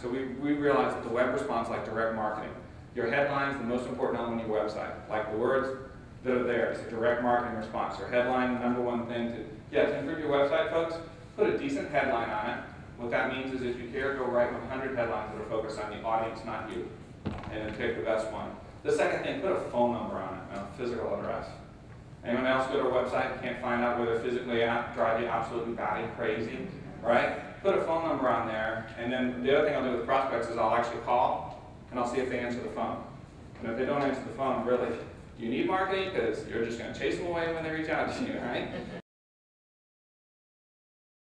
So we, we realized that the web response like direct marketing. Your headline is the most important element of your website. Like the words that are there, it's a direct marketing response. Your headline, number one thing to, yeah, to improve your website, folks, put a decent headline on it. What that means is if you care, go write 100 headlines that are focused on the audience, not you. And then pick the best one. The second thing, put a phone number on it, a physical address. Anyone else go to a website and can't find out where they're physically at, drive you absolutely batty crazy, right? Put a phone number on there, and then the other thing I'll do with prospects is I'll actually call, and I'll see if they answer the phone. And if they don't answer the phone, really, do you need marketing? Because you're just going to chase them away when they reach out to you, right?